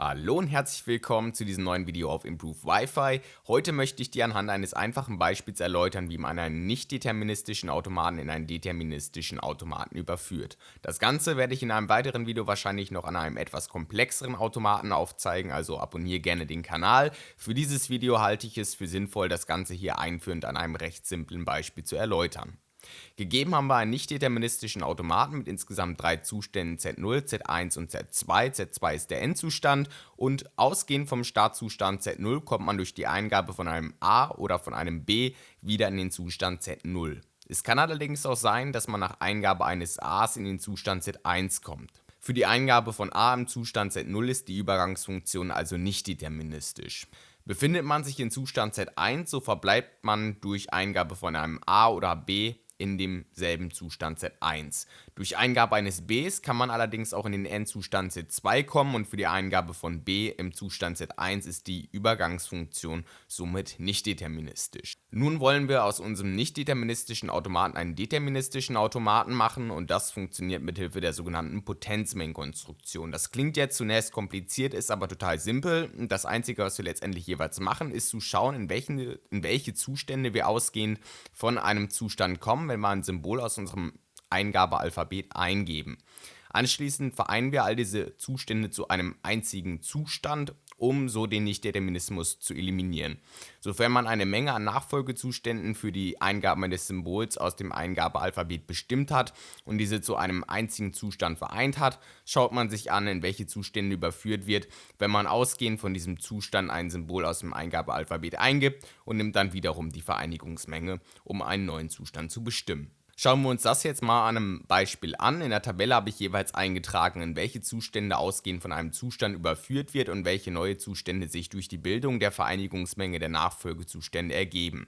Hallo und herzlich willkommen zu diesem neuen Video auf Improve Wi-Fi. Heute möchte ich dir anhand eines einfachen Beispiels erläutern, wie man einen nicht deterministischen Automaten in einen deterministischen Automaten überführt. Das Ganze werde ich in einem weiteren Video wahrscheinlich noch an einem etwas komplexeren Automaten aufzeigen, also abonniere gerne den Kanal. Für dieses Video halte ich es für sinnvoll, das Ganze hier einführend an einem recht simplen Beispiel zu erläutern. Gegeben haben wir einen nicht deterministischen Automaten mit insgesamt drei Zuständen Z0, Z1 und Z2. Z2 ist der Endzustand und ausgehend vom Startzustand Z0 kommt man durch die Eingabe von einem A oder von einem B wieder in den Zustand Z0. Es kann allerdings auch sein, dass man nach Eingabe eines A's in den Zustand Z1 kommt. Für die Eingabe von A im Zustand Z0 ist die Übergangsfunktion also nicht deterministisch. Befindet man sich in Zustand Z1, so verbleibt man durch Eingabe von einem A oder B in demselben Zustand Z1. Durch Eingabe eines Bs kann man allerdings auch in den Endzustand Z2 kommen und für die Eingabe von B im Zustand Z1 ist die Übergangsfunktion somit nicht deterministisch. Nun wollen wir aus unserem nicht deterministischen Automaten einen deterministischen Automaten machen und das funktioniert mithilfe der sogenannten Potenzmengenkonstruktion. Das klingt jetzt zunächst kompliziert, ist aber total simpel. Das einzige, was wir letztendlich jeweils machen, ist zu schauen, in, welchen, in welche Zustände wir ausgehend von einem Zustand kommen wenn wir ein Symbol aus unserem Eingabealphabet eingeben. Anschließend vereinen wir all diese Zustände zu einem einzigen Zustand, um so den Nichtdeterminismus zu eliminieren. Sofern man eine Menge an Nachfolgezuständen für die Eingabe eines Symbols aus dem Eingabealphabet bestimmt hat und diese zu einem einzigen Zustand vereint hat, schaut man sich an, in welche Zustände überführt wird, wenn man ausgehend von diesem Zustand ein Symbol aus dem Eingabealphabet eingibt und nimmt dann wiederum die Vereinigungsmenge, um einen neuen Zustand zu bestimmen. Schauen wir uns das jetzt mal an einem Beispiel an. In der Tabelle habe ich jeweils eingetragen, in welche Zustände ausgehend von einem Zustand überführt wird und welche neue Zustände sich durch die Bildung der Vereinigungsmenge der Nachfolgezustände ergeben.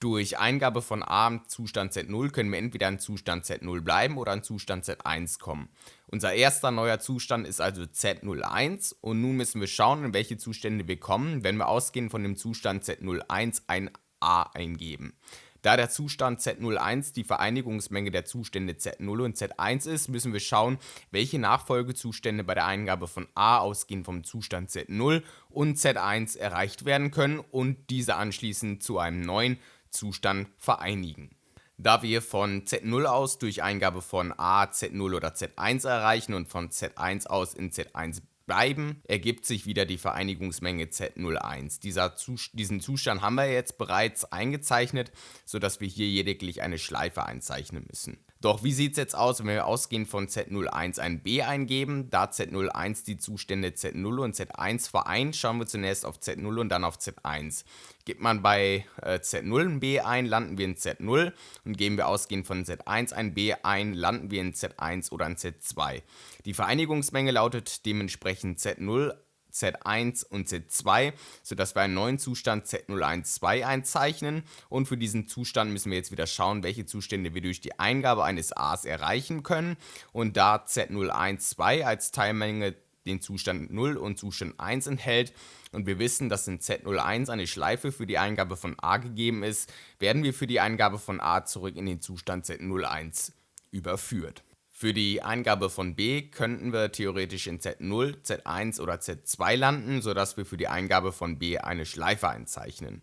Durch Eingabe von A Zustand Z0 können wir entweder in Zustand Z0 bleiben oder in Zustand Z1 kommen. Unser erster neuer Zustand ist also Z01 und nun müssen wir schauen, in welche Zustände wir kommen, wenn wir ausgehend von dem Zustand Z01 ein A eingeben. Da der Zustand Z01 die Vereinigungsmenge der Zustände Z0 und Z1 ist, müssen wir schauen, welche Nachfolgezustände bei der Eingabe von A ausgehend vom Zustand Z0 und Z1 erreicht werden können und diese anschließend zu einem neuen Zustand vereinigen. Da wir von Z0 aus durch Eingabe von A, Z0 oder Z1 erreichen und von Z1 aus in Z1 bleiben, ergibt sich wieder die Vereinigungsmenge Z01. Dieser Zus diesen Zustand haben wir jetzt bereits eingezeichnet, sodass wir hier lediglich eine Schleife einzeichnen müssen. Doch wie sieht es jetzt aus, wenn wir ausgehend von Z01 ein B eingeben? Da Z01 die Zustände Z0 und Z1 vereint, schauen wir zunächst auf Z0 und dann auf Z1. Gibt man bei äh, Z0 ein B ein, landen wir in Z0 und geben wir ausgehend von Z1 ein B ein, landen wir in Z1 oder in Z2. Die Vereinigungsmenge lautet dementsprechend Z0 Z1 und Z2, sodass wir einen neuen Zustand Z012 einzeichnen und für diesen Zustand müssen wir jetzt wieder schauen, welche Zustände wir durch die Eingabe eines A's erreichen können und da Z012 als Teilmenge den Zustand 0 und Zustand 1 enthält und wir wissen, dass in Z01 eine Schleife für die Eingabe von A gegeben ist, werden wir für die Eingabe von A zurück in den Zustand Z01 überführt. Für die Eingabe von B könnten wir theoretisch in Z0, Z1 oder Z2 landen, sodass wir für die Eingabe von B eine Schleife einzeichnen.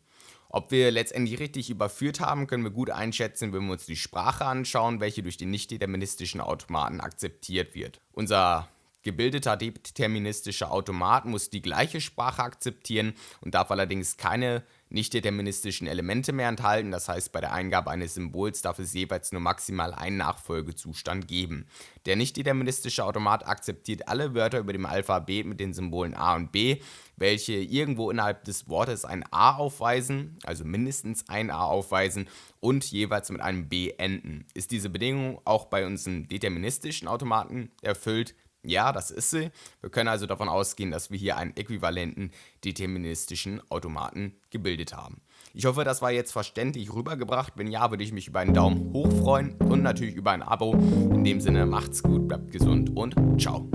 Ob wir letztendlich richtig überführt haben, können wir gut einschätzen, wenn wir uns die Sprache anschauen, welche durch den nicht-deterministischen Automaten akzeptiert wird. Unser gebildeter deterministischer Automat muss die gleiche Sprache akzeptieren und darf allerdings keine nicht deterministischen Elemente mehr enthalten, das heißt bei der Eingabe eines Symbols darf es jeweils nur maximal einen Nachfolgezustand geben. Der nicht deterministische Automat akzeptiert alle Wörter über dem Alphabet mit den Symbolen A und B, welche irgendwo innerhalb des Wortes ein A aufweisen, also mindestens ein A aufweisen und jeweils mit einem B enden. Ist diese Bedingung auch bei unseren deterministischen Automaten erfüllt, ja, das ist sie. Wir können also davon ausgehen, dass wir hier einen äquivalenten deterministischen Automaten gebildet haben. Ich hoffe, das war jetzt verständlich rübergebracht. Wenn ja, würde ich mich über einen Daumen hoch freuen und natürlich über ein Abo. In dem Sinne, macht's gut, bleibt gesund und ciao.